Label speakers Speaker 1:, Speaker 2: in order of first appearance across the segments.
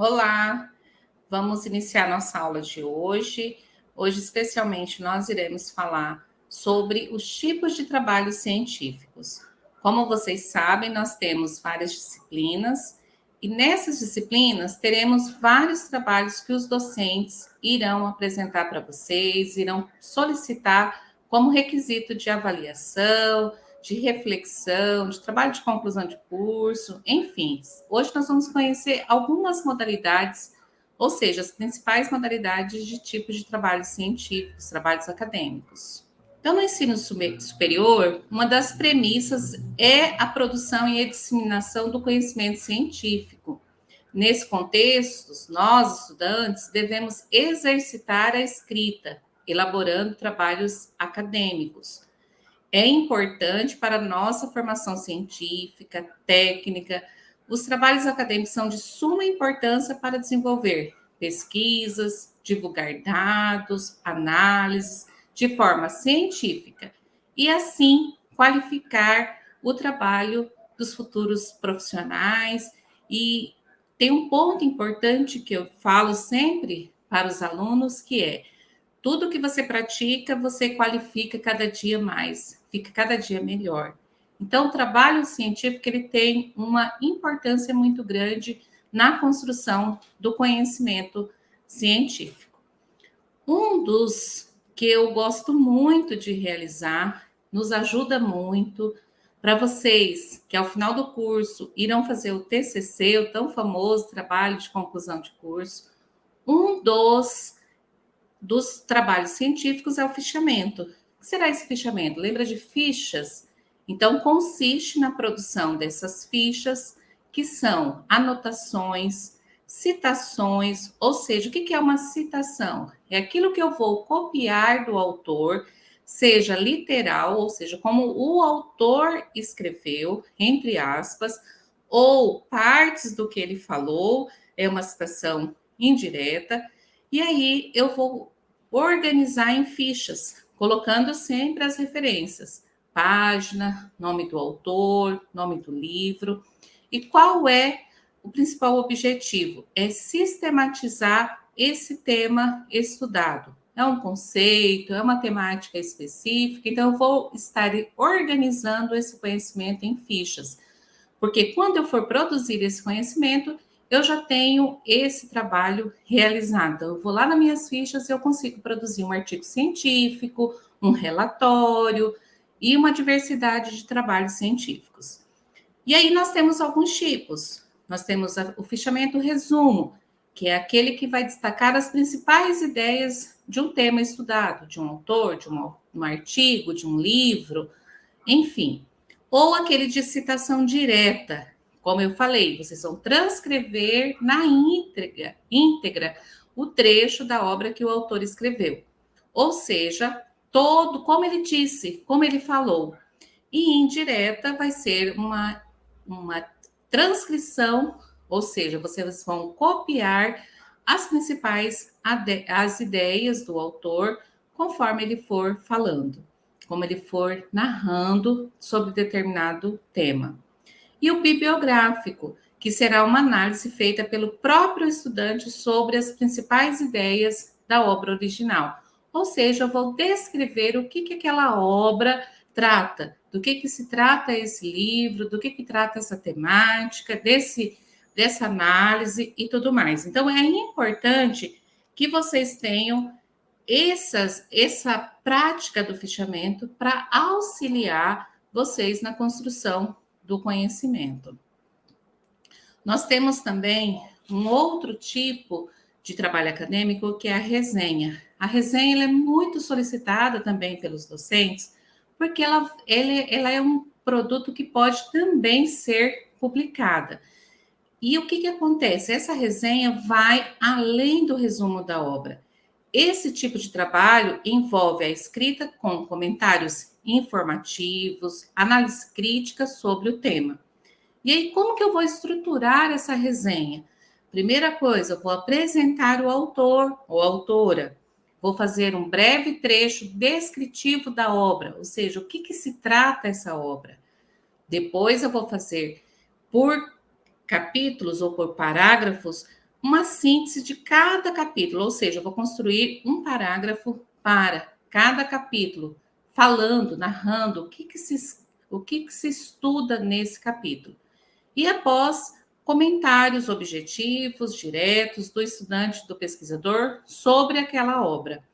Speaker 1: Olá, vamos iniciar nossa aula de hoje. Hoje, especialmente, nós iremos falar sobre os tipos de trabalhos científicos. Como vocês sabem, nós temos várias disciplinas e nessas disciplinas teremos vários trabalhos que os docentes irão apresentar para vocês, irão solicitar como requisito de avaliação, de reflexão, de trabalho de conclusão de curso, enfim. Hoje nós vamos conhecer algumas modalidades, ou seja, as principais modalidades de tipos de trabalhos científicos, trabalhos acadêmicos. Então, no ensino superior, uma das premissas é a produção e a disseminação do conhecimento científico. Nesse contexto, nós, estudantes, devemos exercitar a escrita, elaborando trabalhos acadêmicos é importante para a nossa formação científica, técnica. Os trabalhos acadêmicos são de suma importância para desenvolver pesquisas, divulgar dados, análises de forma científica e, assim, qualificar o trabalho dos futuros profissionais. E tem um ponto importante que eu falo sempre para os alunos, que é tudo que você pratica, você qualifica cada dia mais, fica cada dia melhor. Então, o trabalho científico ele tem uma importância muito grande na construção do conhecimento científico. Um dos que eu gosto muito de realizar, nos ajuda muito para vocês que ao final do curso irão fazer o TCC, o tão famoso trabalho de conclusão de curso. Um dos dos trabalhos científicos é o fichamento. Será esse fichamento? Lembra de fichas? Então, consiste na produção dessas fichas, que são anotações, citações, ou seja, o que é uma citação? É aquilo que eu vou copiar do autor, seja literal, ou seja, como o autor escreveu, entre aspas, ou partes do que ele falou, é uma citação indireta, e aí eu vou organizar em fichas, colocando sempre as referências, página, nome do autor, nome do livro. E qual é o principal objetivo? É sistematizar esse tema estudado. É um conceito, é uma temática específica, então eu vou estar organizando esse conhecimento em fichas. Porque quando eu for produzir esse conhecimento, eu já tenho esse trabalho realizado. Eu vou lá nas minhas fichas e eu consigo produzir um artigo científico, um relatório e uma diversidade de trabalhos científicos. E aí nós temos alguns tipos. Nós temos o fichamento resumo, que é aquele que vai destacar as principais ideias de um tema estudado, de um autor, de um, um artigo, de um livro, enfim. Ou aquele de citação direta, como eu falei, vocês vão transcrever na íntegra, íntegra o trecho da obra que o autor escreveu. Ou seja, todo, como ele disse, como ele falou. E indireta vai ser uma, uma transcrição, ou seja, vocês vão copiar as principais as ideias do autor conforme ele for falando, como ele for narrando sobre determinado tema e o bibliográfico, que será uma análise feita pelo próprio estudante sobre as principais ideias da obra original. Ou seja, eu vou descrever o que, que aquela obra trata, do que, que se trata esse livro, do que, que trata essa temática, desse, dessa análise e tudo mais. Então, é importante que vocês tenham essas, essa prática do fichamento para auxiliar vocês na construção do conhecimento. Nós temos também um outro tipo de trabalho acadêmico que é a resenha. A resenha é muito solicitada também pelos docentes, porque ela, ela, ela é um produto que pode também ser publicada. E o que, que acontece? Essa resenha vai além do resumo da obra. Esse tipo de trabalho envolve a escrita com comentários informativos, análise crítica sobre o tema. E aí, como que eu vou estruturar essa resenha? Primeira coisa, eu vou apresentar o autor ou autora. Vou fazer um breve trecho descritivo da obra, ou seja, o que, que se trata essa obra. Depois eu vou fazer por capítulos ou por parágrafos uma síntese de cada capítulo, ou seja, eu vou construir um parágrafo para cada capítulo, falando, narrando o que, que, se, o que, que se estuda nesse capítulo. E após comentários objetivos, diretos do estudante, do pesquisador sobre aquela obra.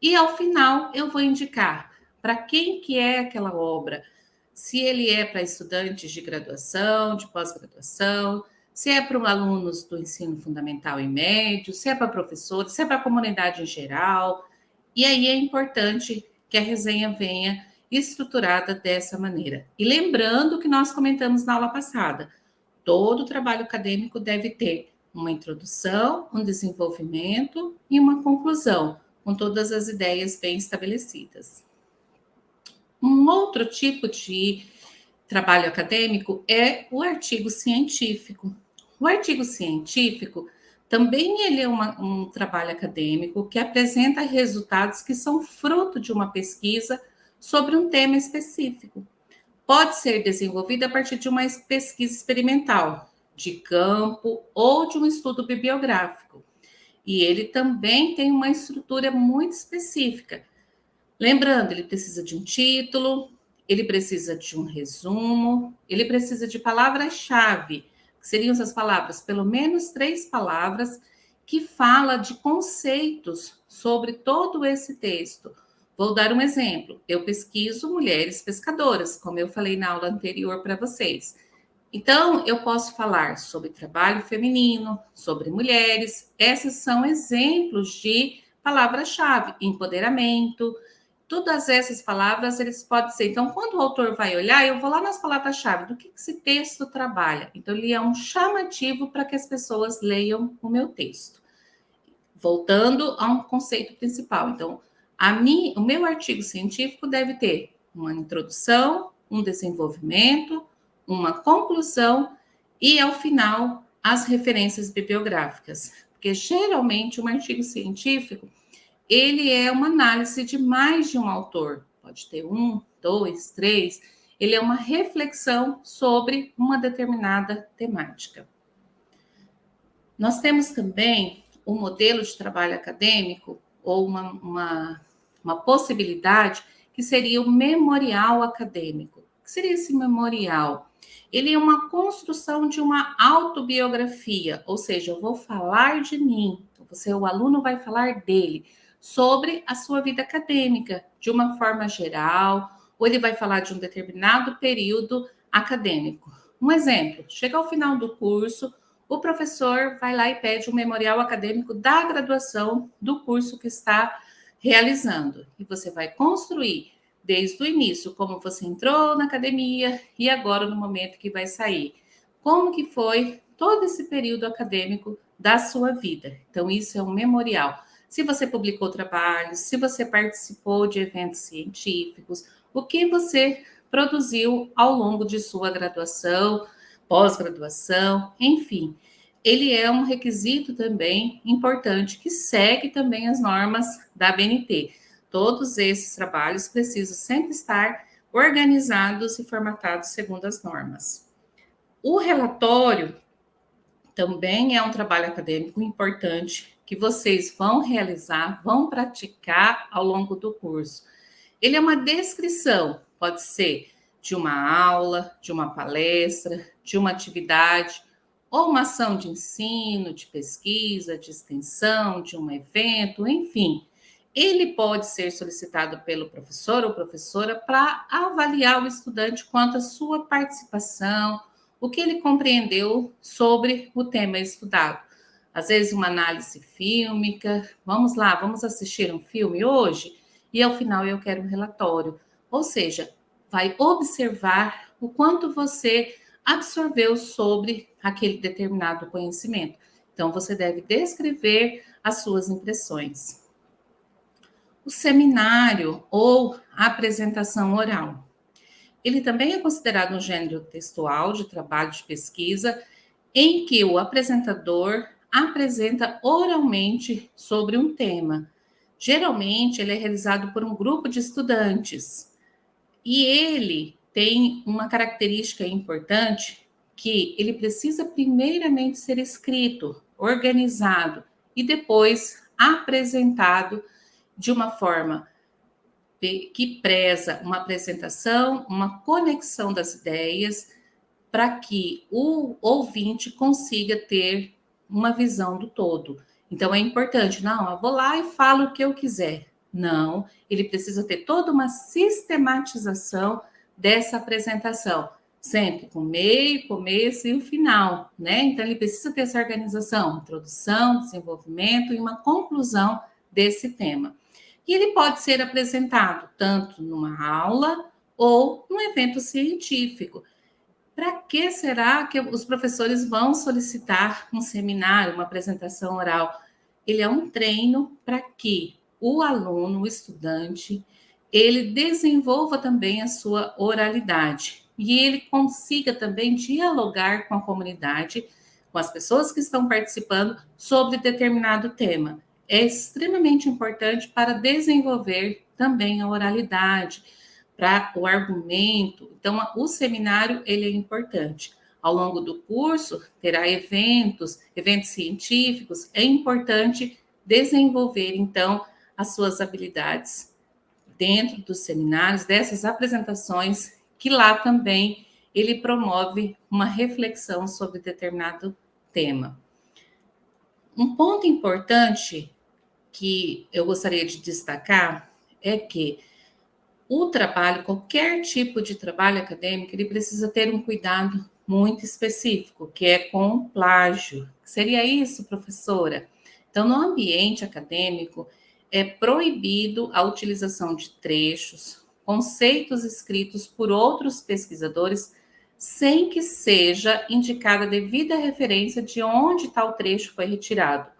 Speaker 1: E ao final eu vou indicar para quem que é aquela obra, se ele é para estudantes de graduação, de pós-graduação, se é para alunos do ensino fundamental e médio, se é para professores, se é para a comunidade em geral. E aí é importante que a resenha venha estruturada dessa maneira. E lembrando que nós comentamos na aula passada, todo trabalho acadêmico deve ter uma introdução, um desenvolvimento e uma conclusão, com todas as ideias bem estabelecidas. Um outro tipo de trabalho acadêmico é o artigo científico. O artigo científico também ele é uma, um trabalho acadêmico que apresenta resultados que são fruto de uma pesquisa sobre um tema específico. Pode ser desenvolvido a partir de uma pesquisa experimental, de campo ou de um estudo bibliográfico. E ele também tem uma estrutura muito específica. Lembrando, ele precisa de um título, ele precisa de um resumo, ele precisa de palavras-chave, seriam essas palavras, pelo menos três palavras, que fala de conceitos sobre todo esse texto. Vou dar um exemplo. Eu pesquiso mulheres pescadoras, como eu falei na aula anterior para vocês. Então, eu posso falar sobre trabalho feminino, sobre mulheres. Esses são exemplos de palavra-chave: empoderamento, Todas essas palavras, eles podem ser. Então, quando o autor vai olhar, eu vou lá nas palavras-chave do que esse texto trabalha. Então, ele é um chamativo para que as pessoas leiam o meu texto. Voltando a um conceito principal. Então, a mim, o meu artigo científico deve ter uma introdução, um desenvolvimento, uma conclusão e, ao final, as referências bibliográficas. Porque, geralmente, um artigo científico ele é uma análise de mais de um autor, pode ter um, dois, três. Ele é uma reflexão sobre uma determinada temática. Nós temos também um modelo de trabalho acadêmico, ou uma, uma, uma possibilidade, que seria o memorial acadêmico. O que seria esse memorial? Ele é uma construção de uma autobiografia, ou seja, eu vou falar de mim, você, o aluno vai falar dele, sobre a sua vida acadêmica, de uma forma geral, ou ele vai falar de um determinado período acadêmico. Um exemplo: chega ao final do curso, o professor vai lá e pede um memorial acadêmico da graduação do curso que está realizando. E você vai construir desde o início como você entrou na academia e agora no momento que vai sair. Como que foi todo esse período acadêmico da sua vida. Então isso é um memorial se você publicou trabalhos, se você participou de eventos científicos, o que você produziu ao longo de sua graduação, pós-graduação, enfim. Ele é um requisito também importante que segue também as normas da BNT. Todos esses trabalhos precisam sempre estar organizados e formatados segundo as normas. O relatório também é um trabalho acadêmico importante que vocês vão realizar, vão praticar ao longo do curso. Ele é uma descrição, pode ser de uma aula, de uma palestra, de uma atividade, ou uma ação de ensino, de pesquisa, de extensão, de um evento, enfim. Ele pode ser solicitado pelo professor ou professora para avaliar o estudante quanto à sua participação, o que ele compreendeu sobre o tema estudado às vezes uma análise fílmica. Vamos lá, vamos assistir um filme hoje e ao final eu quero um relatório. Ou seja, vai observar o quanto você absorveu sobre aquele determinado conhecimento. Então você deve descrever as suas impressões. O seminário ou apresentação oral. Ele também é considerado um gênero textual de trabalho de pesquisa em que o apresentador apresenta oralmente sobre um tema. Geralmente, ele é realizado por um grupo de estudantes. E ele tem uma característica importante que ele precisa primeiramente ser escrito, organizado e depois apresentado de uma forma que preza uma apresentação, uma conexão das ideias, para que o ouvinte consiga ter uma visão do todo. Então é importante, não, eu vou lá e falo o que eu quiser. Não, ele precisa ter toda uma sistematização dessa apresentação, sempre com meio, começo e o final, né? Então ele precisa ter essa organização, introdução, desenvolvimento e uma conclusão desse tema. E ele pode ser apresentado tanto numa aula ou num evento científico. Para que será que os professores vão solicitar um seminário, uma apresentação oral? Ele é um treino para que o aluno, o estudante, ele desenvolva também a sua oralidade e ele consiga também dialogar com a comunidade, com as pessoas que estão participando sobre determinado tema. É extremamente importante para desenvolver também a oralidade, para o argumento. Então, o seminário ele é importante. Ao longo do curso, terá eventos, eventos científicos. É importante desenvolver, então, as suas habilidades dentro dos seminários, dessas apresentações, que lá também ele promove uma reflexão sobre determinado tema. Um ponto importante que eu gostaria de destacar é que o trabalho, qualquer tipo de trabalho acadêmico, ele precisa ter um cuidado muito específico, que é com plágio. Seria isso, professora? Então, no ambiente acadêmico, é proibido a utilização de trechos, conceitos escritos por outros pesquisadores, sem que seja indicada a devida referência de onde tal trecho foi retirado.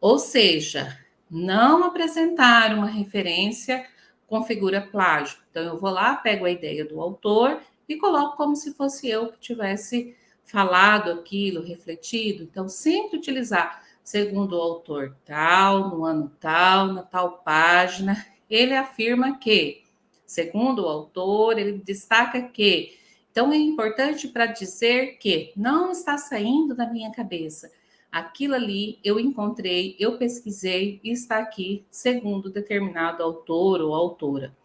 Speaker 1: Ou seja, não apresentar uma referência configura plágio. Então, eu vou lá, pego a ideia do autor e coloco como se fosse eu que tivesse falado aquilo, refletido. Então, sempre utilizar, segundo o autor tal, no ano tal, na tal página, ele afirma que, segundo o autor, ele destaca que. Então, é importante para dizer que não está saindo da minha cabeça. Aquilo ali eu encontrei, eu pesquisei e está aqui, segundo determinado autor ou autora.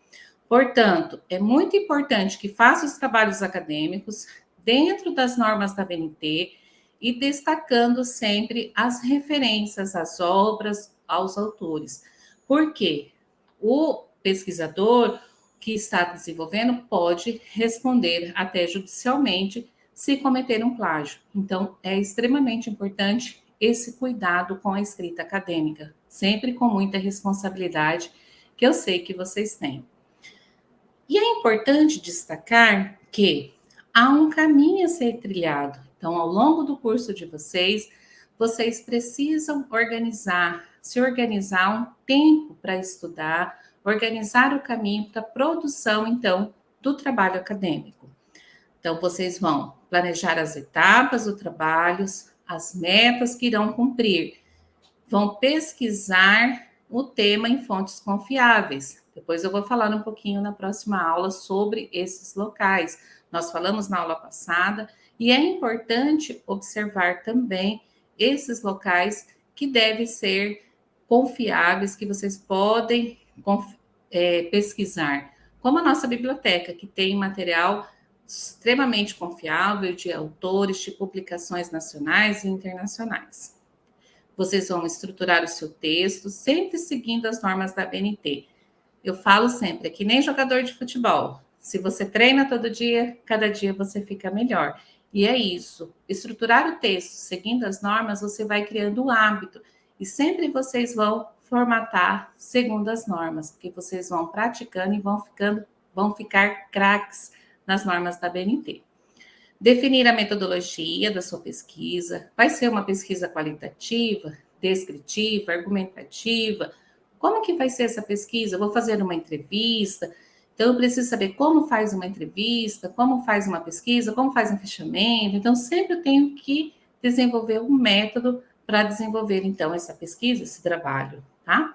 Speaker 1: Portanto, é muito importante que faça os trabalhos acadêmicos dentro das normas da BNT e destacando sempre as referências às obras, aos autores. Porque o pesquisador que está desenvolvendo pode responder até judicialmente se cometer um plágio. Então, é extremamente importante esse cuidado com a escrita acadêmica, sempre com muita responsabilidade, que eu sei que vocês têm. E é importante destacar que há um caminho a ser trilhado. Então, ao longo do curso de vocês, vocês precisam organizar, se organizar um tempo para estudar, organizar o caminho para a produção, então, do trabalho acadêmico. Então, vocês vão planejar as etapas do trabalho, as metas que irão cumprir, vão pesquisar o tema em fontes confiáveis. Depois eu vou falar um pouquinho na próxima aula sobre esses locais. Nós falamos na aula passada e é importante observar também esses locais que devem ser confiáveis, que vocês podem é, pesquisar, como a nossa biblioteca, que tem material extremamente confiável de autores de publicações nacionais e internacionais. Vocês vão estruturar o seu texto sempre seguindo as normas da BNT. Eu falo sempre, é que nem jogador de futebol. Se você treina todo dia, cada dia você fica melhor. E é isso. Estruturar o texto seguindo as normas, você vai criando o hábito. E sempre vocês vão formatar segundo as normas, porque vocês vão praticando e vão ficando, vão ficar craques nas normas da BNT. Definir a metodologia da sua pesquisa. Vai ser uma pesquisa qualitativa, descritiva, argumentativa? Como que vai ser essa pesquisa? Vou fazer uma entrevista, então eu preciso saber como faz uma entrevista, como faz uma pesquisa, como faz um fechamento. Então sempre eu tenho que desenvolver um método para desenvolver então essa pesquisa, esse trabalho, tá?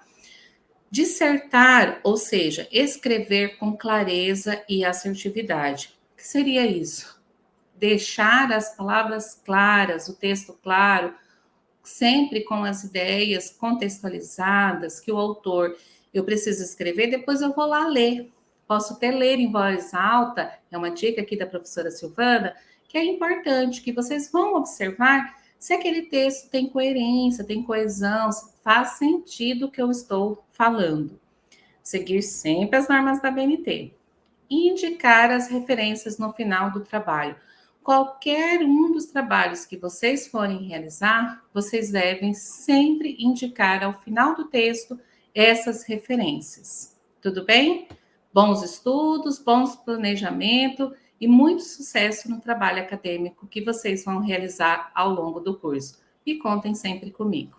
Speaker 1: Dissertar, ou seja, escrever com clareza e assertividade. O que seria isso? Deixar as palavras claras, o texto claro, sempre com as ideias contextualizadas que o autor eu preciso escrever, depois eu vou lá ler. Posso até ler em voz alta, é uma dica aqui da professora Silvana, que é importante que vocês vão observar se aquele texto tem coerência, tem coesão, faz sentido o que eu estou falando. Seguir sempre as normas da BNT. Indicar as referências no final do trabalho. Qualquer um dos trabalhos que vocês forem realizar, vocês devem sempre indicar ao final do texto essas referências. Tudo bem? Bons estudos, bons planejamento e muito sucesso no trabalho acadêmico que vocês vão realizar ao longo do curso. E contem sempre comigo.